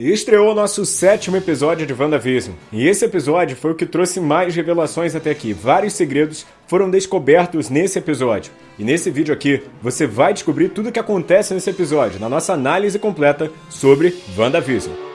Estreou nosso sétimo episódio de WandaVision, e esse episódio foi o que trouxe mais revelações até aqui. Vários segredos foram descobertos nesse episódio. E nesse vídeo aqui, você vai descobrir tudo o que acontece nesse episódio, na nossa análise completa sobre WandaVision.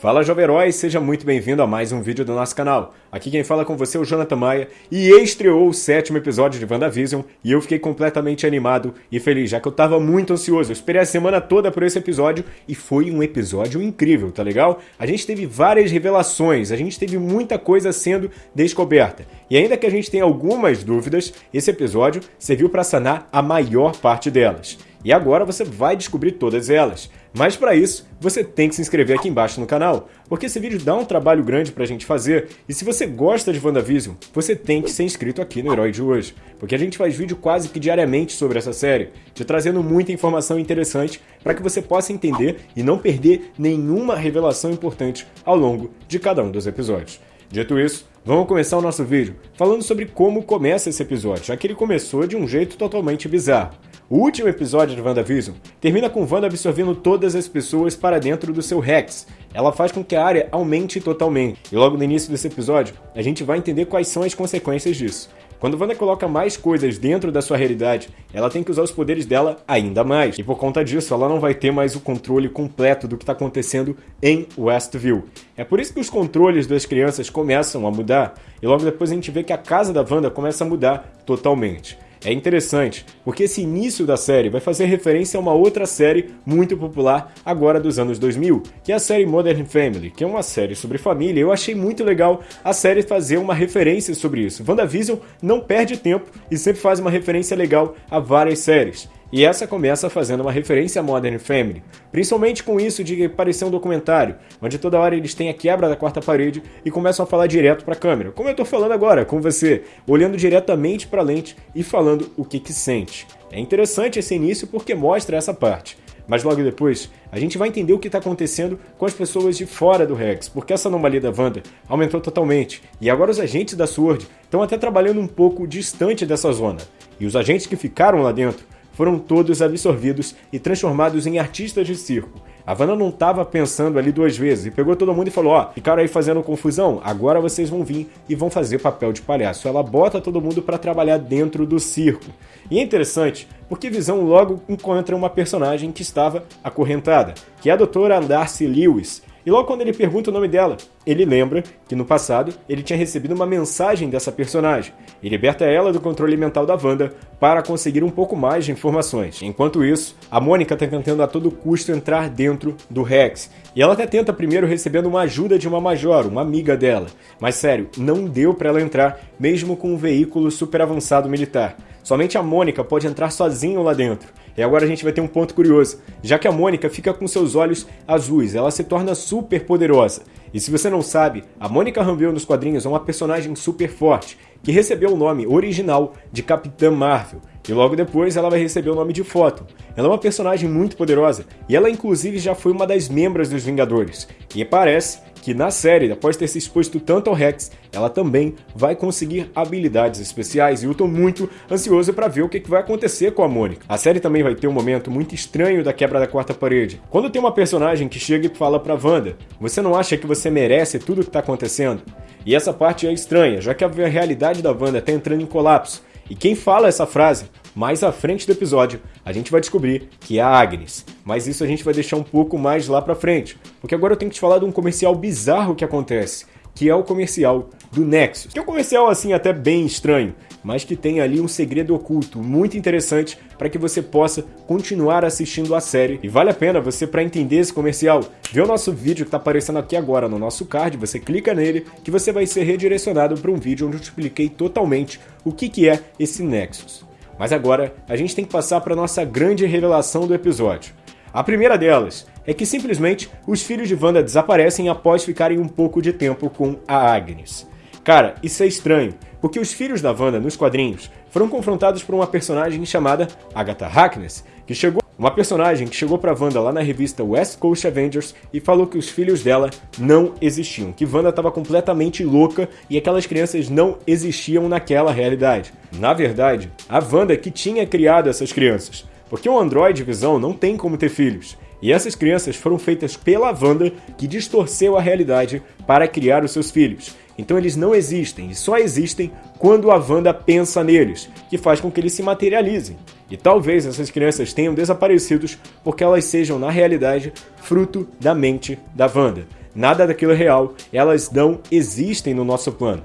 Fala Jovem Herói, seja muito bem-vindo a mais um vídeo do nosso canal. Aqui quem fala com você é o Jonathan Maia e estreou o sétimo episódio de WandaVision e eu fiquei completamente animado e feliz, já que eu tava muito ansioso. Eu esperei a semana toda por esse episódio e foi um episódio incrível, tá legal? A gente teve várias revelações, a gente teve muita coisa sendo descoberta. E ainda que a gente tenha algumas dúvidas, esse episódio serviu para sanar a maior parte delas. E agora você vai descobrir todas elas. Mas para isso, você tem que se inscrever aqui embaixo no canal, porque esse vídeo dá um trabalho grande pra gente fazer, e se você gosta de WandaVision, você tem que ser inscrito aqui no Herói de hoje, porque a gente faz vídeo quase que diariamente sobre essa série, te trazendo muita informação interessante para que você possa entender e não perder nenhuma revelação importante ao longo de cada um dos episódios. Dito isso, vamos começar o nosso vídeo falando sobre como começa esse episódio, já que ele começou de um jeito totalmente bizarro. O último episódio de WandaVision termina com Wanda absorvendo todas as pessoas para dentro do seu Rex. Ela faz com que a área aumente totalmente. E logo no início desse episódio, a gente vai entender quais são as consequências disso. Quando Wanda coloca mais coisas dentro da sua realidade, ela tem que usar os poderes dela ainda mais. E por conta disso, ela não vai ter mais o controle completo do que está acontecendo em Westview. É por isso que os controles das crianças começam a mudar, e logo depois a gente vê que a casa da Wanda começa a mudar totalmente. É interessante, porque esse início da série vai fazer referência a uma outra série muito popular agora dos anos 2000, que é a série Modern Family, que é uma série sobre família. Eu achei muito legal a série fazer uma referência sobre isso. WandaVision não perde tempo e sempre faz uma referência legal a várias séries. E essa começa fazendo uma referência a Modern Family, principalmente com isso de parecer um documentário, onde toda hora eles têm a quebra da quarta parede e começam a falar direto para a câmera, como eu estou falando agora com você, olhando diretamente para a lente e falando o que que sente. É interessante esse início porque mostra essa parte. Mas logo depois, a gente vai entender o que está acontecendo com as pessoas de fora do Rex, porque essa anomalia da Wanda aumentou totalmente. E agora os agentes da SWORD estão até trabalhando um pouco distante dessa zona. E os agentes que ficaram lá dentro foram todos absorvidos e transformados em artistas de circo. A Vanna não estava pensando ali duas vezes e pegou todo mundo e falou: Ó, ficaram aí fazendo confusão, agora vocês vão vir e vão fazer papel de palhaço. Ela bota todo mundo para trabalhar dentro do circo. E é interessante porque Visão logo encontra uma personagem que estava acorrentada, que é a doutora Darcy Lewis, e logo quando ele pergunta o nome dela, ele lembra que no passado ele tinha recebido uma mensagem dessa personagem e liberta ela do controle mental da Wanda para conseguir um pouco mais de informações. Enquanto isso, a Mônica está tentando a todo custo entrar dentro do Rex. E ela até tenta primeiro recebendo uma ajuda de uma Major, uma amiga dela. Mas sério, não deu para ela entrar mesmo com um veículo super avançado militar. Somente a Mônica pode entrar sozinha lá dentro. E agora a gente vai ter um ponto curioso, já que a Mônica fica com seus olhos azuis, ela se torna super poderosa. E se você não sabe, a Mônica Rambeau nos quadrinhos é uma personagem super forte, que recebeu o nome original de Capitã Marvel, e logo depois ela vai receber o nome de Photon. Ela é uma personagem muito poderosa, e ela inclusive já foi uma das membros dos Vingadores, e parece que na série, após ter se exposto tanto ao Rex, ela também vai conseguir habilidades especiais e eu tô muito ansioso para ver o que, vai acontecer com a Mônica. A série também vai ter um momento muito estranho da quebra da quarta parede. Quando tem uma personagem que chega e fala pra Wanda, você não acha que você merece tudo o que tá acontecendo? E essa parte é estranha, já que a realidade da Wanda tá entrando em colapso. E quem fala essa frase mais à frente do episódio, a gente vai descobrir que é a Agnes. Mas isso a gente vai deixar um pouco mais lá pra frente, porque agora eu tenho que te falar de um comercial bizarro que acontece, que é o comercial do Nexus. Que é um comercial assim até bem estranho, mas que tem ali um segredo oculto muito interessante para que você possa continuar assistindo a série. E vale a pena você para entender esse comercial, ver o nosso vídeo que está aparecendo aqui agora no nosso card, você clica nele que você vai ser redirecionado para um vídeo onde eu te expliquei totalmente o que, que é esse Nexus. Mas agora a gente tem que passar para nossa grande revelação do episódio. A primeira delas é que simplesmente os filhos de Wanda desaparecem após ficarem um pouco de tempo com a Agnes. Cara, isso é estranho, porque os filhos da Wanda nos quadrinhos foram confrontados por uma personagem chamada Agatha Harkness, que chegou Uma personagem que chegou pra Wanda lá na revista West Coast Avengers e falou que os filhos dela não existiam, que Wanda estava completamente louca e aquelas crianças não existiam naquela realidade. Na verdade, a Wanda que tinha criado essas crianças, porque o Android Visão não tem como ter filhos. E essas crianças foram feitas pela Wanda, que distorceu a realidade para criar os seus filhos. Então eles não existem e só existem quando a Wanda pensa neles, que faz com que eles se materializem. E talvez essas crianças tenham desaparecido porque elas sejam, na realidade, fruto da mente da Wanda. Nada daquilo é real, elas não existem no nosso plano.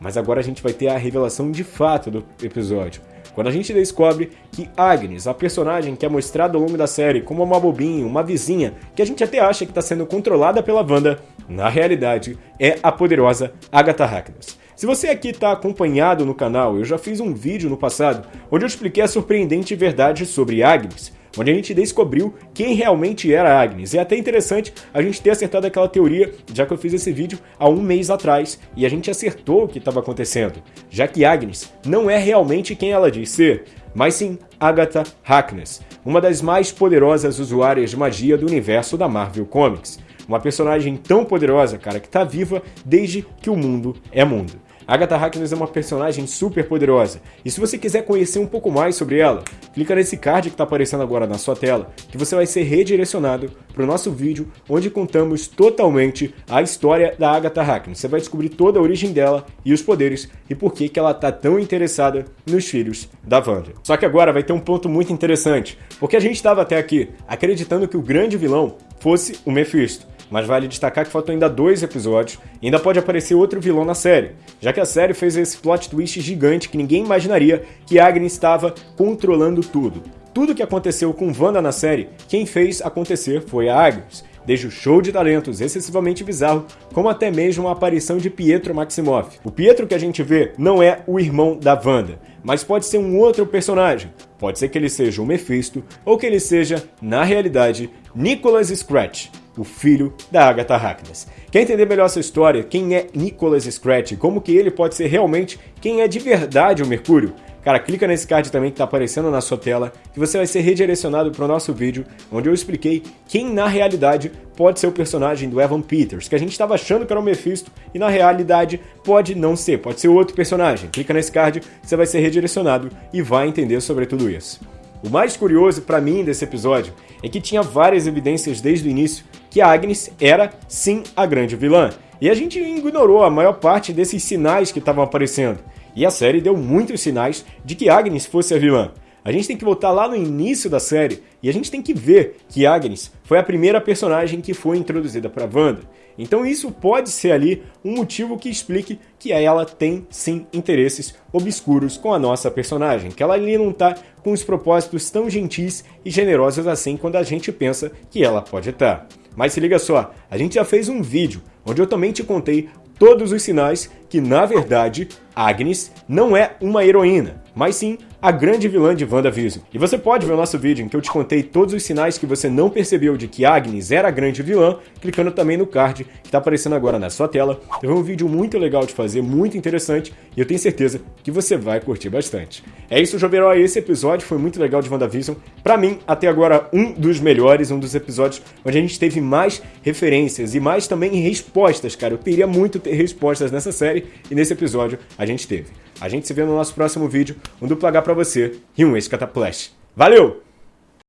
Mas agora a gente vai ter a revelação de fato do episódio. Quando a gente descobre que Agnes, a personagem que é mostrada ao longo da série como uma bobinha, uma vizinha, que a gente até acha que está sendo controlada pela Wanda, na realidade é a poderosa Agatha Harkness. Se você aqui está acompanhado no canal, eu já fiz um vídeo no passado onde eu expliquei a surpreendente verdade sobre Agnes, onde a gente descobriu quem realmente era Agnes. É até interessante a gente ter acertado aquela teoria, já que eu fiz esse vídeo há um mês atrás e a gente acertou o que estava acontecendo, já que Agnes não é realmente quem ela diz ser, mas sim Agatha Harkness, uma das mais poderosas usuárias de magia do universo da Marvel Comics. Uma personagem tão poderosa, cara, que está viva desde que o mundo é mundo. Agatha Harkness é uma personagem super poderosa, e se você quiser conhecer um pouco mais sobre ela, clica nesse card que está aparecendo agora na sua tela, que você vai ser redirecionado para o nosso vídeo, onde contamos totalmente a história da Agatha Harkness. Você vai descobrir toda a origem dela e os poderes, e por que, que ela está tão interessada nos filhos da Wanda. Só que agora vai ter um ponto muito interessante, porque a gente estava até aqui acreditando que o grande vilão fosse o Mephisto mas vale destacar que faltam ainda dois episódios e ainda pode aparecer outro vilão na série, já que a série fez esse plot twist gigante que ninguém imaginaria que Agnes estava controlando tudo. Tudo que aconteceu com Wanda na série, quem fez acontecer foi a Agnes, desde o show de talentos excessivamente bizarro, como até mesmo a aparição de Pietro Maximoff. O Pietro que a gente vê não é o irmão da Wanda, mas pode ser um outro personagem. Pode ser que ele seja o Mephisto, ou que ele seja, na realidade, Nicholas Scratch, o filho da Agatha Harkness. Quer entender melhor essa história? Quem é Nicholas Scratch? Como que ele pode ser realmente quem é de verdade o Mercúrio? Cara, clica nesse card também que está aparecendo na sua tela, que você vai ser redirecionado para o nosso vídeo, onde eu expliquei quem na realidade pode ser o personagem do Evan Peters, que a gente estava achando que era o Mephisto, e na realidade pode não ser, pode ser outro personagem. Clica nesse card, você vai ser redirecionado e vai entender sobre tudo isso. O mais curioso para mim desse episódio é que tinha várias evidências desde o início que a Agnes era sim a grande vilã. E a gente ignorou a maior parte desses sinais que estavam aparecendo. E a série deu muitos sinais de que Agnes fosse a vilã. A gente tem que voltar lá no início da série e a gente tem que ver que Agnes foi a primeira personagem que foi introduzida para Wanda. Então isso pode ser ali um motivo que explique que ela tem sim interesses obscuros com a nossa personagem, que ela ali não está com os propósitos tão gentis e generosos assim quando a gente pensa que ela pode estar. Tá. Mas se liga só, a gente já fez um vídeo onde eu também te contei todos os sinais que, na verdade, Agnes não é uma heroína, mas sim a grande vilã de WandaVision. E você pode ver o nosso vídeo em que eu te contei todos os sinais que você não percebeu de que Agnes era a grande vilã, clicando também no card que está aparecendo agora na sua tela. É um vídeo muito legal de fazer, muito interessante, e eu tenho certeza que você vai curtir bastante. É isso, Joveró, esse episódio foi muito legal de WandaVision. Para mim, até agora, um dos melhores, um dos episódios onde a gente teve mais referências e mais também respostas, cara. Eu queria muito ter respostas nessa série, e nesse episódio a gente teve. A gente se vê no nosso próximo vídeo, um duplo H pra você e um ex-cataplash. Valeu!